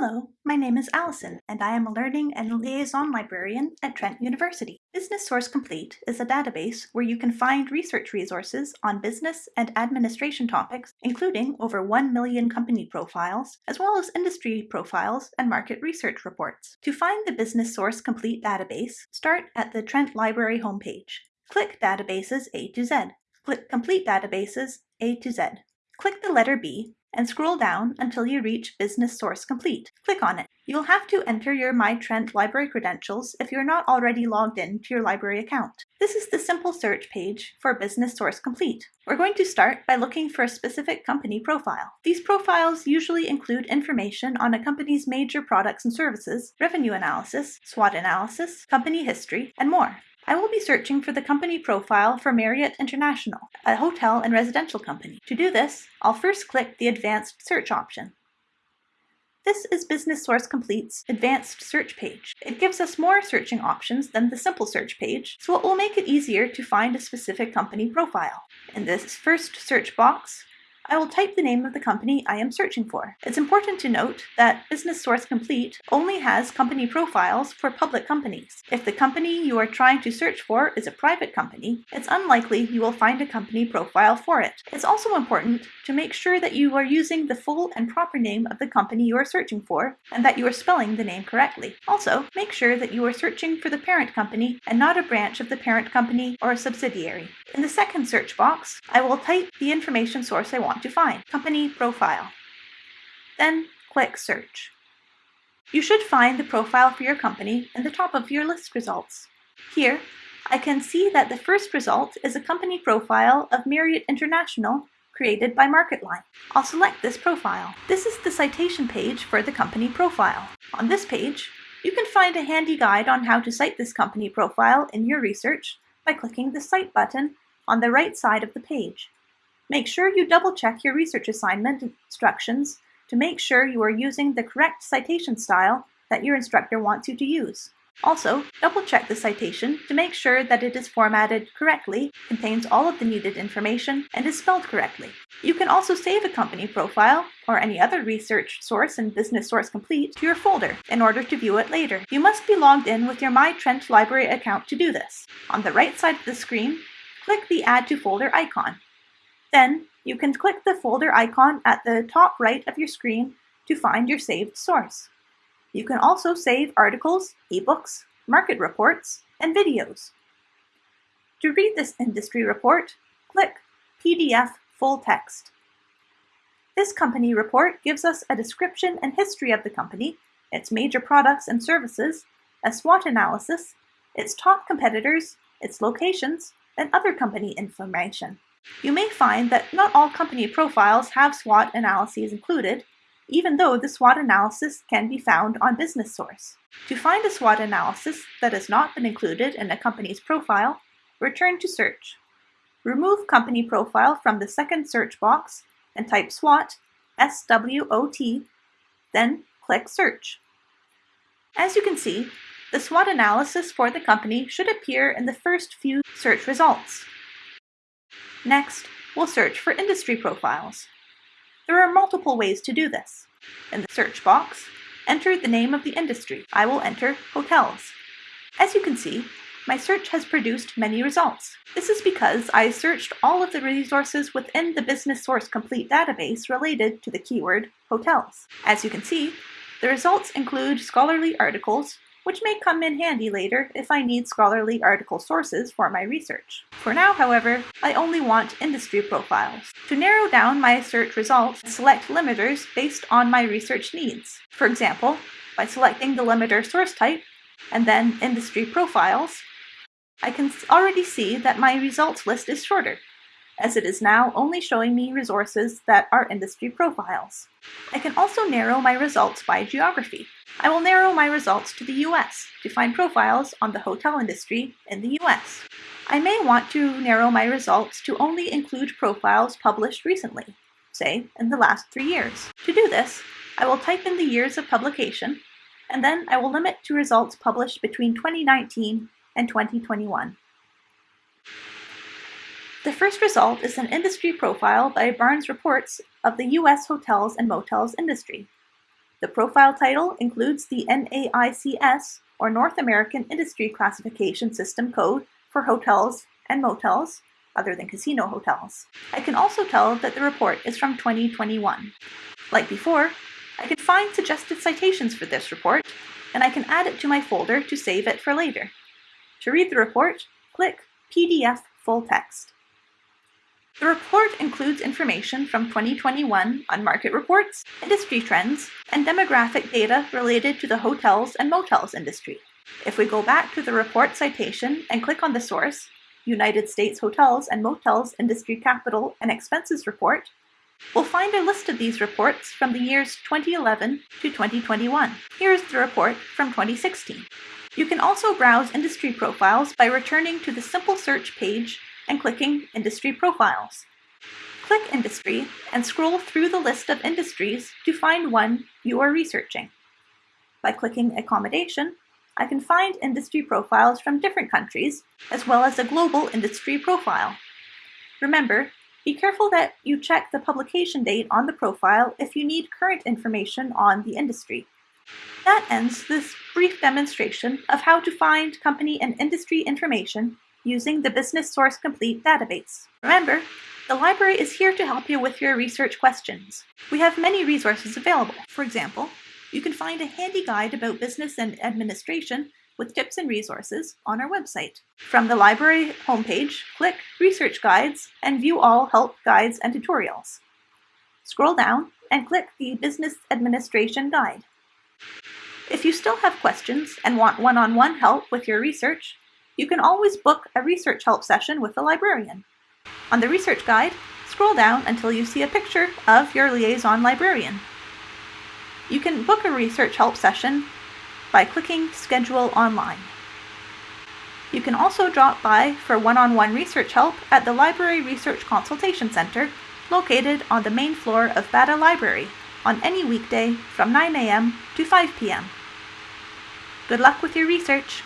Hello, my name is Allison, and I am a Learning and Liaison Librarian at Trent University. Business Source Complete is a database where you can find research resources on business and administration topics, including over 1 million company profiles, as well as industry profiles and market research reports. To find the Business Source Complete database, start at the Trent Library homepage. Click Databases A to Z. Click Complete Databases A to Z. Click the letter B and scroll down until you reach Business Source Complete. Click on it. You'll have to enter your MyTrent library credentials if you're not already logged in to your library account. This is the simple search page for Business Source Complete. We're going to start by looking for a specific company profile. These profiles usually include information on a company's major products and services, revenue analysis, SWOT analysis, company history, and more. I will be searching for the company profile for Marriott International, a hotel and residential company. To do this, I'll first click the Advanced Search option. This is Business Source Complete's advanced search page. It gives us more searching options than the simple search page, so it will make it easier to find a specific company profile. In this first search box, I will type the name of the company I am searching for. It's important to note that Business Source Complete only has company profiles for public companies. If the company you are trying to search for is a private company, it's unlikely you will find a company profile for it. It's also important to make sure that you are using the full and proper name of the company you are searching for, and that you are spelling the name correctly. Also, make sure that you are searching for the parent company and not a branch of the parent company or a subsidiary. In the second search box, I will type the information source I want want to find, company profile. Then click search. You should find the profile for your company in the top of your list results. Here, I can see that the first result is a company profile of Marriott International created by MarketLine. I'll select this profile. This is the citation page for the company profile. On this page, you can find a handy guide on how to cite this company profile in your research by clicking the Cite button on the right side of the page. Make sure you double check your research assignment instructions to make sure you are using the correct citation style that your instructor wants you to use. Also, double check the citation to make sure that it is formatted correctly, contains all of the needed information, and is spelled correctly. You can also save a company profile or any other research source and Business Source Complete to your folder in order to view it later. You must be logged in with your MyTrent library account to do this. On the right side of the screen, click the Add to Folder icon. Then you can click the folder icon at the top right of your screen to find your saved source. You can also save articles, ebooks, market reports, and videos. To read this industry report, click PDF Full Text. This company report gives us a description and history of the company, its major products and services, a SWOT analysis, its top competitors, its locations, and other company information. You may find that not all company profiles have SWOT analyses included, even though the SWOT analysis can be found on Business Source. To find a SWOT analysis that has not been included in a company's profile, return to Search. Remove Company Profile from the second search box and type SWOT, S-W-O-T, then click Search. As you can see, the SWOT analysis for the company should appear in the first few search results. Next, we'll search for industry profiles. There are multiple ways to do this. In the search box, enter the name of the industry. I will enter hotels. As you can see, my search has produced many results. This is because I searched all of the resources within the Business Source Complete database related to the keyword hotels. As you can see, the results include scholarly articles, which may come in handy later if I need scholarly article sources for my research. For now, however, I only want industry profiles. To narrow down my search results, select limiters based on my research needs. For example, by selecting the limiter source type, and then industry profiles, I can already see that my results list is shorter, as it is now only showing me resources that are industry profiles. I can also narrow my results by geography. I will narrow my results to the US to find profiles on the hotel industry in the US. I may want to narrow my results to only include profiles published recently, say in the last three years. To do this, I will type in the years of publication, and then I will limit to results published between 2019 and 2021. The first result is an industry profile by Barnes Reports of the U.S. hotels and motels industry. The profile title includes the NAICS, or North American Industry Classification System code for hotels and motels, other than casino hotels. I can also tell that the report is from 2021. Like before, I can find suggested citations for this report, and I can add it to my folder to save it for later. To read the report, click PDF Full Text. The report includes information from 2021 on market reports, industry trends, and demographic data related to the hotels and motels industry. If we go back to the report citation and click on the source, United States Hotels and Motels Industry Capital and Expenses Report, we'll find a list of these reports from the years 2011 to 2021. Here's the report from 2016. You can also browse industry profiles by returning to the simple search page and clicking Industry Profiles. Click Industry and scroll through the list of industries to find one you are researching. By clicking Accommodation, I can find industry profiles from different countries, as well as a global industry profile. Remember, be careful that you check the publication date on the profile if you need current information on the industry. That ends this brief demonstration of how to find company and industry information using the Business Source Complete database. Remember, the library is here to help you with your research questions. We have many resources available. For example, you can find a handy guide about business and administration with tips and resources on our website. From the library homepage, click Research Guides and view all help guides and tutorials. Scroll down and click the Business Administration Guide. If you still have questions and want one-on-one -on -one help with your research, you can always book a research help session with a librarian. On the research guide, scroll down until you see a picture of your liaison librarian. You can book a research help session by clicking Schedule Online. You can also drop by for one-on-one -on -one research help at the Library Research Consultation Center located on the main floor of Bata Library on any weekday from 9 a.m. to 5 p.m. Good luck with your research!